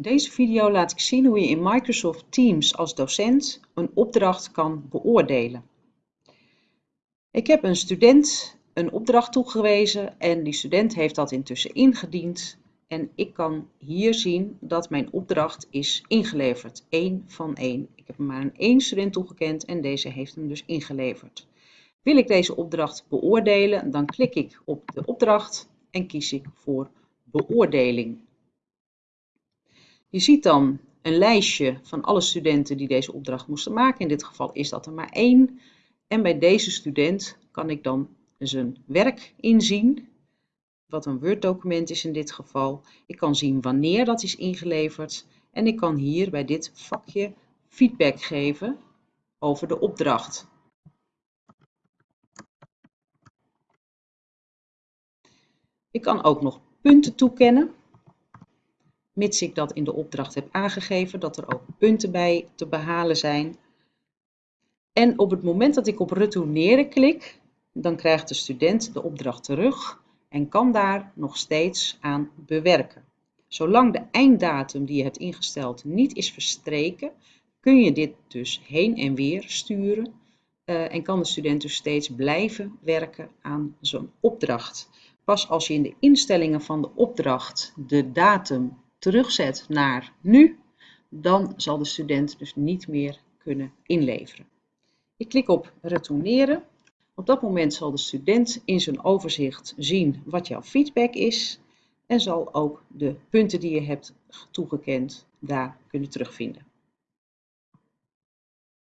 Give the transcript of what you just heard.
In deze video laat ik zien hoe je in Microsoft Teams als docent een opdracht kan beoordelen. Ik heb een student een opdracht toegewezen en die student heeft dat intussen ingediend. En ik kan hier zien dat mijn opdracht is ingeleverd. 1 van 1. Ik heb maar aan één student toegekend en deze heeft hem dus ingeleverd. Wil ik deze opdracht beoordelen, dan klik ik op de opdracht en kies ik voor beoordeling. Je ziet dan een lijstje van alle studenten die deze opdracht moesten maken. In dit geval is dat er maar één. En bij deze student kan ik dan zijn werk inzien, wat een Word-document is in dit geval. Ik kan zien wanneer dat is ingeleverd en ik kan hier bij dit vakje feedback geven over de opdracht. Ik kan ook nog punten toekennen mits ik dat in de opdracht heb aangegeven, dat er ook punten bij te behalen zijn. En op het moment dat ik op retourneren klik, dan krijgt de student de opdracht terug en kan daar nog steeds aan bewerken. Zolang de einddatum die je hebt ingesteld niet is verstreken, kun je dit dus heen en weer sturen uh, en kan de student dus steeds blijven werken aan zo'n opdracht. Pas als je in de instellingen van de opdracht de datum terugzet naar nu, dan zal de student dus niet meer kunnen inleveren. Ik klik op retourneren. Op dat moment zal de student in zijn overzicht zien wat jouw feedback is en zal ook de punten die je hebt toegekend daar kunnen terugvinden.